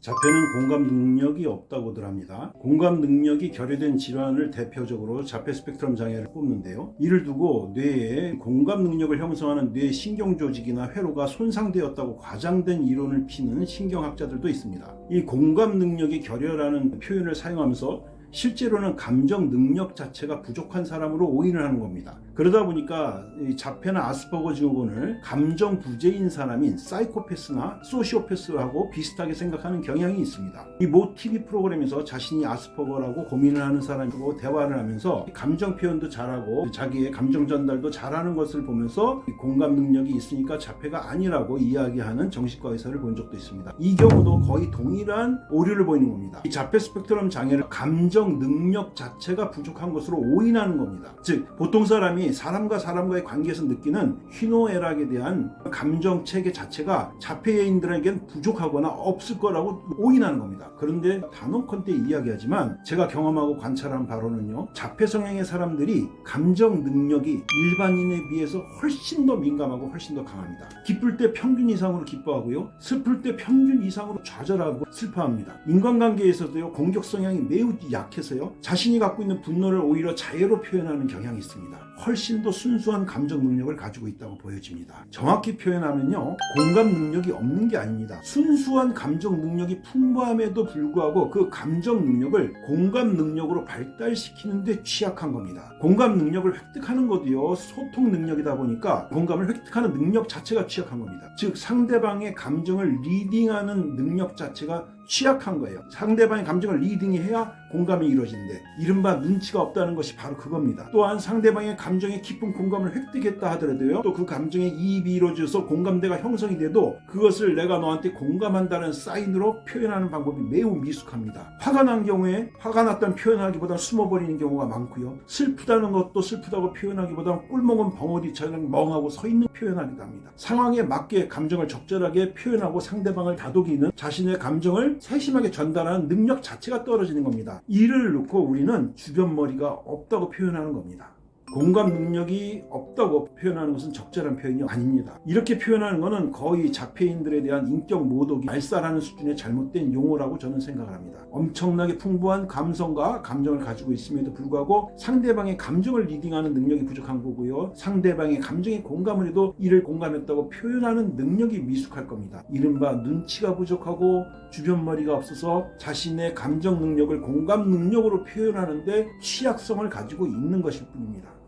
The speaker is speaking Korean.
자폐는 공감 능력이 없다고들 합니다. 공감 능력이 결여된 질환을 대표적으로 자폐 스펙트럼 장애를 뽑는데요. 이를 두고 뇌에 공감 능력을 형성하는 뇌 신경 조직이나 회로가 손상되었다고 과장된 이론을 피는 신경학자들도 있습니다. 이 공감 능력이 결여라는 표현을 사용하면서 실제로는 감정 능력 자체가 부족한 사람으로 오인을 하는 겁니다. 그러다 보니까 이 자폐나 아스퍼거 증후군을 감정 부재인 사람인 사이코패스나 소시오패스하고 비슷하게 생각하는 경향이 있습니다. 이모 TV 프로그램에서 자신이 아스퍼거라고 고민을 하는 사람하고 대화를 하면서 감정 표현도 잘하고 자기의 감정 전달도 잘하는 것을 보면서 공감 능력이 있으니까 자폐가 아니라고 이야기하는 정신과 의사를 본 적도 있습니다. 이 경우도 거의 동일한 오류를 보이는 겁니다. 이 자폐 스펙트럼 장애를 감정 능력 자체가 부족한 것으로 오인하는 겁니다. 즉 보통 사람이 사람과 사람과의 관계에서 느끼는 희노애락에 대한 감정 체계 자체가 자폐인들에겐 부족하거나 없을 거라고 오인하는 겁니다. 그런데 단언컨 대 이야기하지만 제가 경험하고 관찰한 바로는요. 자폐 성향의 사람들이 감정 능력이 일반인에 비해서 훨씬 더 민감하고 훨씬 더 강합니다. 기쁠 때 평균 이상으로 기뻐하고요. 슬플 때 평균 이상으로 좌절하고 슬퍼합니다. 인간관계에서도요. 공격 성향이 매우 약해서요. 자신이 갖고 있는 분노를 오히려 자애로 표현하는 경향이 있습니다. 훨씬 더 순수한 감정 능력을 가지고 있다고 보여집니다. 정확히 표현하면요. 공감 능력이 없는 게 아닙니다. 순수한 감정 능력이 풍부함에도 불구하고 그 감정 능력을 공감 능력으로 발달시키는 데 취약한 겁니다. 공감 능력을 획득하는 것도요. 소통 능력이다 보니까 공감을 획득하는 능력 자체가 취약한 겁니다. 즉 상대방의 감정을 reading하는 능력 자체가 취약한 거예요. 상대방의 감정을 reading해야 공감이 이루어지는데 이른바 눈치가 없다는 것이 바로 그겁니다. 또한 상대방의 감정에 깊은 공감을 획득했다 하더라도요. 또 그 감정에 이입이 이루어져서 공감대가 형성이 돼도 그것을 내가 너한테 공감한다는 사인으로 표현하는 방법이 매우 미숙합니다. 화가 난 경우에 화가 났다는 표현하기보다 숨어버리는 경우가 많고요. 슬프다는 것도 슬프다고 표현하기보다 꿀먹은 벙어리처럼 멍하고 서 있는 표현하기도 합니다. 상황에 맞게 감정을 적절하게 표현하고 상대방을 다독이는 자신의 감정을 세심하게 전달하는 능력 자체가 떨어지는 겁니다. 이를 놓고 우리는 주변 머리가 없다고 표현하는 겁니다. 공감 능력이 없다고 표현하는 것은 적절한 표현이 아닙니다. 이렇게 표현하는 것은 거의 자폐인들에 대한 인격 모독이 말살하는 수준의 잘못된 용어라고 저는 생각을 합니다. 엄청나게 풍부한 감성과 감정을 가지고 있음에도 불구하고 상대방의 감정을 reading하는 능력이 부족한 거고요. 상대방의 감정에 공감을 해도 이를 공감했다고 표현하는 능력이 미숙할 겁니다. 이른바 눈치가 부족하고 주변 머리가 없어서 자신의 감정 능력을 공감 능력으로 표현하는데 취약성을 가지고 있는 것일 뿐입니다.